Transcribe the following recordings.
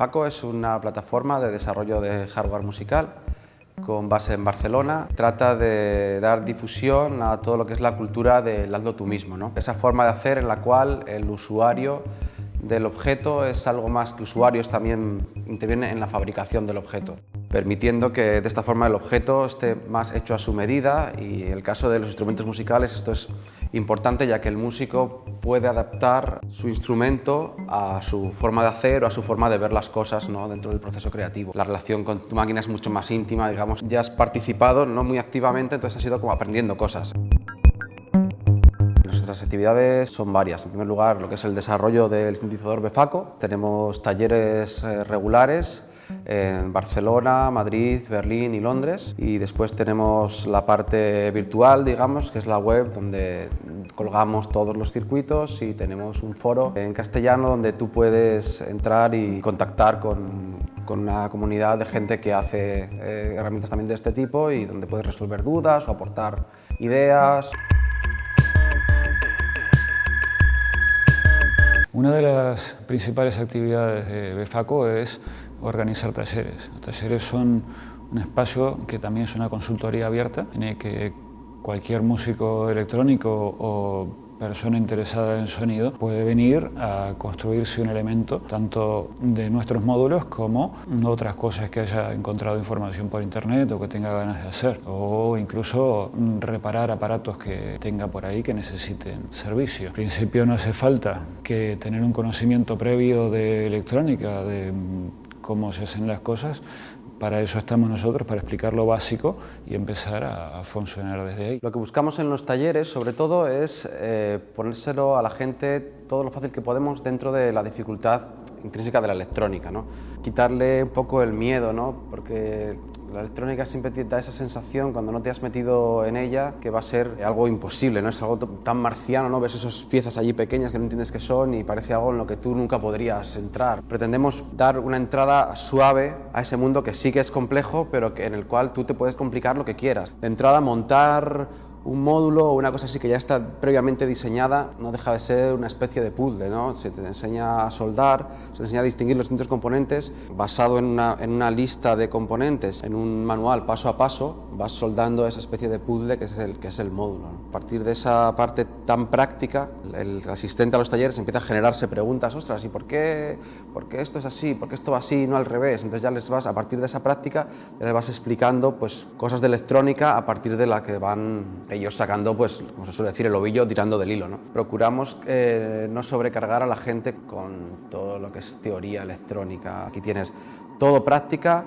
Befaco es una plataforma de desarrollo de hardware musical con base en Barcelona. Trata de dar difusión a todo lo que es la cultura del hazlo tú mismo. ¿no? Esa forma de hacer en la cual el usuario del objeto es algo más que usuarios también interviene en la fabricación del objeto, permitiendo que de esta forma el objeto esté más hecho a su medida y en el caso de los instrumentos musicales esto es importante ya que el músico puede adaptar su instrumento a su forma de hacer o a su forma de ver las cosas ¿no? dentro del proceso creativo. La relación con tu máquina es mucho más íntima, digamos, ya has participado no muy activamente, entonces has ido como aprendiendo cosas. Nuestras actividades son varias. En primer lugar, lo que es el desarrollo del sintetizador Befaco. Tenemos talleres eh, regulares en Barcelona, Madrid, Berlín y Londres. Y después tenemos la parte virtual, digamos, que es la web donde colgamos todos los circuitos y tenemos un foro en castellano donde tú puedes entrar y contactar con, con una comunidad de gente que hace eh, herramientas también de este tipo y donde puedes resolver dudas o aportar ideas. Una de las principales actividades de Befaco es organizar talleres. Los talleres son un espacio que también es una consultoría abierta en el que cualquier músico electrónico o persona interesada en sonido puede venir a construirse un elemento tanto de nuestros módulos como otras cosas que haya encontrado información por internet o que tenga ganas de hacer o incluso reparar aparatos que tenga por ahí que necesiten servicio. En principio no hace falta que tener un conocimiento previo de electrónica, de cómo se hacen las cosas, para eso estamos nosotros, para explicar lo básico y empezar a, funcionar desde ahí. Lo que buscamos en los talleres, sobre todo, es eh, ponérselo a la gente todo lo fácil que podemos dentro de la dificultad intrínseca de la electrónica. ¿no? Quitarle un poco el miedo, ¿no? porque la electrónica siempre te da esa sensación cuando no te has metido en ella que va a ser algo imposible, ¿no? es algo tan marciano, ¿no? ves esas piezas allí pequeñas que no entiendes qué son y parece algo en lo que tú nunca podrías entrar. Pretendemos dar una entrada suave a ese mundo que sí que es complejo, pero que, en el cual tú te puedes complicar lo que quieras. De entrada, montar un módulo o una cosa así que ya está previamente diseñada no deja de ser una especie de puzzle, ¿no? Se te enseña a soldar, se te enseña a distinguir los distintos componentes basado en una, en una lista de componentes, en un manual paso a paso, vas soldando esa especie de puzzle que es el, que es el módulo. A partir de esa parte tan práctica, el asistente a los talleres empieza a generarse preguntas, ostras, ¿y por qué, por qué esto es así? ¿Por qué esto va así y no al revés? Entonces ya les vas, a partir de esa práctica, ya les vas explicando pues, cosas de electrónica a partir de la que van ellos sacando, pues, como se suele decir, el ovillo tirando del hilo. ¿no? Procuramos eh, no sobrecargar a la gente con todo lo que es teoría electrónica. Aquí tienes todo práctica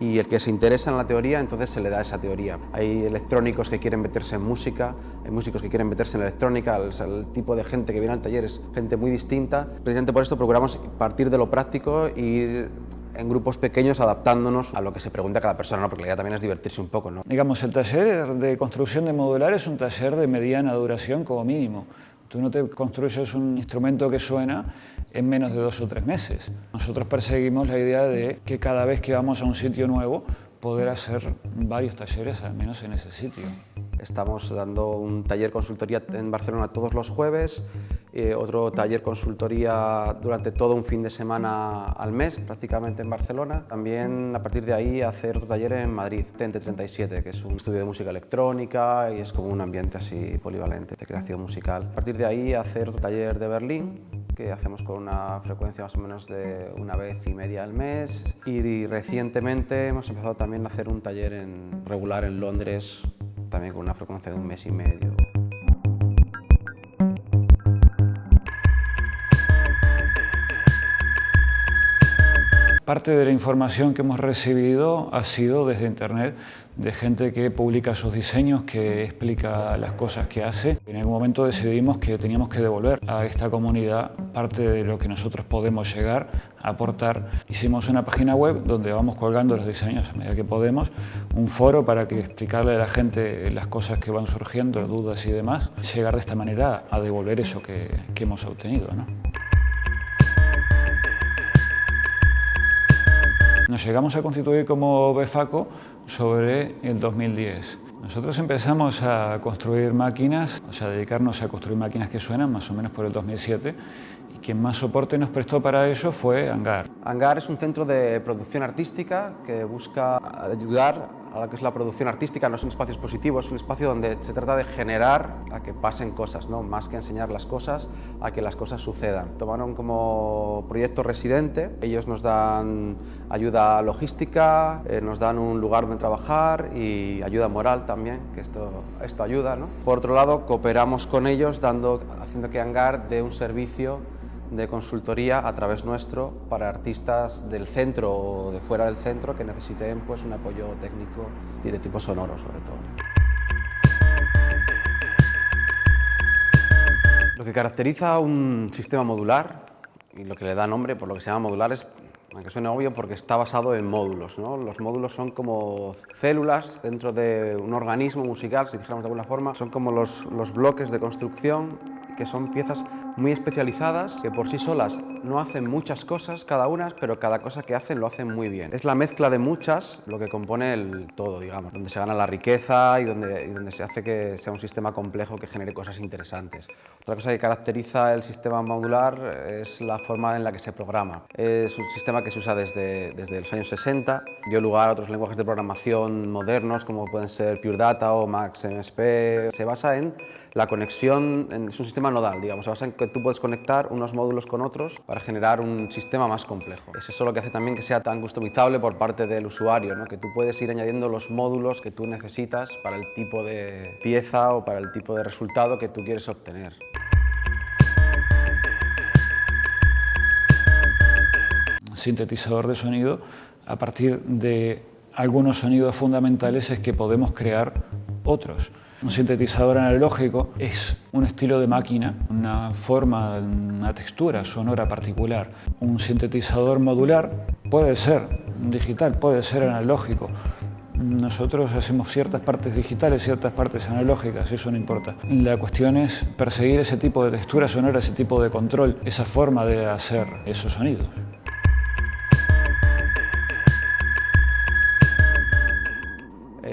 y el que se interesa en la teoría, entonces se le da esa teoría. Hay electrónicos que quieren meterse en música, hay músicos que quieren meterse en electrónica, el, tipo de gente que viene al taller es gente muy distinta. Precisamente por esto procuramos partir de lo práctico y en grupos pequeños adaptándonos a lo que se pregunta cada persona, ¿no? porque la idea también es divertirse un poco. ¿no? Digamos, el taller de construcción de modular es un taller de mediana duración como mínimo. Tú no te construyes un instrumento que suena en menos de dos o tres meses. Nosotros perseguimos la idea de que cada vez que vamos a un sitio nuevo, poder hacer varios talleres al menos en ese sitio. Estamos dando un taller consultoría en Barcelona todos los jueves, eh, otro taller consultoría durante todo un fin de semana al mes, prácticamente en Barcelona. También a partir de ahí hacer otro taller en Madrid, Tente 37, que es un estudio de música electrónica y es como un ambiente así polivalente de creación musical. A partir de ahí hacer otro taller de Berlín, que hacemos con una frecuencia más o menos de una vez y media al mes. Y recientemente hemos empezado también a hacer un taller regular en Londres también con una frecuencia de un mes y medio. Parte de la información que hemos recibido ha sido desde Internet, de gente que publica sus diseños, que explica las cosas que hace. En algún momento decidimos que teníamos que devolver a esta comunidad parte de lo que nosotros podemos llegar a aportar. Hicimos una página web donde vamos colgando los diseños a medida que podemos, un foro para que explicarle a la gente las cosas que van surgiendo, dudas y demás, llegar de esta manera a devolver eso que, que hemos obtenido. ¿no? Nos llegamos a constituir como BEFACO sobre el 2010. Nosotros empezamos a construir máquinas, o sea, dedicarnos a construir máquinas que suenan más o menos por el 2007 Quien más soporte nos prestó para ello fue Hangar. Hangar es un centro de producción artística que busca ayudar a lo que es la producción artística. No es un espacio expositivo, es un espacio donde se trata de generar a que pasen cosas, ¿no? más que enseñar las cosas, a que las cosas sucedan. Tomaron como proyecto residente, ellos nos dan ayuda logística, eh, nos dan un lugar donde trabajar y ayuda moral también, que esto, esto ayuda. ¿no? Por otro lado, cooperamos con ellos dando, haciendo que Hangar dé un servicio de consultoría a través nuestro para artistas del centro o de fuera del centro que necesiten pues, un apoyo técnico y de tipo sonoro sobre todo. Lo que caracteriza un sistema modular y lo que le da nombre por lo que se llama modular es, aunque suene obvio, porque está basado en módulos. ¿no? Los módulos son como células dentro de un organismo musical, si dijéramos de alguna forma, son como los, los bloques de construcción que son piezas muy especializadas que por sí solas no hacen muchas cosas cada una, pero cada cosa que hacen lo hacen muy bien. Es la mezcla de muchas lo que compone el todo, digamos, donde se gana la riqueza y donde, donde se hace que sea un sistema complejo que genere cosas interesantes. Otra cosa que caracteriza el sistema modular es la forma en la que se programa. Es un sistema que se usa desde, desde los años 60, dio lugar a otros lenguajes de programación modernos como pueden ser Pure Data o MaxMSP. Se basa en la conexión, es un sistema nodal, digamos, se basa en que tú puedes conectar unos módulos con otros para generar un sistema más complejo. Es eso lo que hace también que sea tan customizable por parte del usuario, que tú puedes ir añadiendo los módulos que tú necesitas para el tipo de pieza o para el tipo de resultado que tú quieres obtener. sintetizador de sonido, a partir de algunos sonidos fundamentales es que podemos crear otros. Un sintetizador analógico es un estilo de máquina, una forma, una textura sonora particular. Un sintetizador modular puede ser digital, puede ser analógico. Nosotros hacemos ciertas partes digitales, ciertas partes analógicas, eso no importa. La cuestión es perseguir ese tipo de textura sonora, ese tipo de control, esa forma de hacer esos sonidos.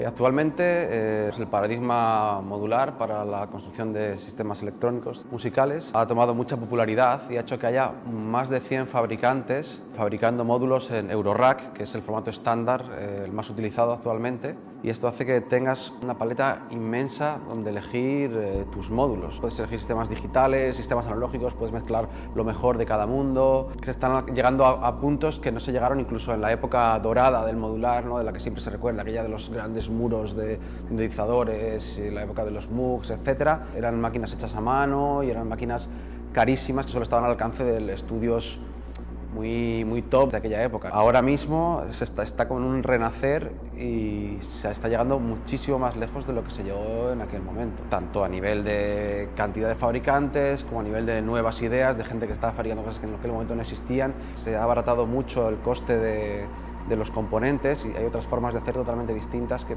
Actualmente eh, el paradigma modular para la construcción de sistemas electrónicos musicales. Ha tomado mucha popularidad y ha hecho que haya más de 100 fabricantes fabricando módulos en Eurorack, que es el formato estándar, eh, el más utilizado actualmente. Y esto hace que tengas una paleta inmensa donde elegir eh, tus módulos. Puedes elegir sistemas digitales, sistemas analógicos, puedes mezclar lo mejor de cada mundo. Se están llegando a, puntos que no se llegaron incluso en la época dorada del modular, ¿no? de la que siempre se recuerda, aquella de los grandes muros de sintetizadores, la época de los MOOCs, etc. Eran máquinas hechas a mano y eran máquinas carísimas que solo estaban al alcance de estudios muy, muy top de aquella época. Ahora mismo se está, está con un renacer y se está llegando muchísimo más lejos de lo que se llegó en aquel momento, tanto a nivel de cantidad de fabricantes como a nivel de nuevas ideas, de gente que estaba fabricando cosas que en aquel momento no existían. Se ha abaratado mucho el coste de, de los componentes y hay otras formas de hacer totalmente distintas que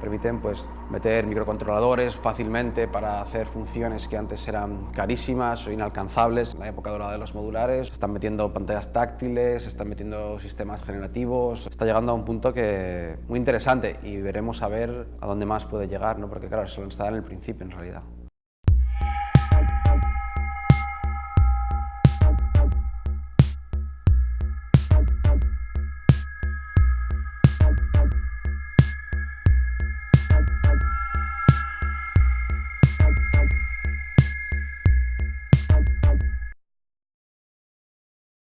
permiten pues, meter microcontroladores fácilmente para hacer funciones que antes eran carísimas o inalcanzables. En la época dorada de los modulares están metiendo pantallas táctiles, están metiendo sistemas generativos, está llegando a un punto que muy interesante y veremos a ver a dónde más puede llegar, ¿no? porque claro, solo está en el principio en realidad.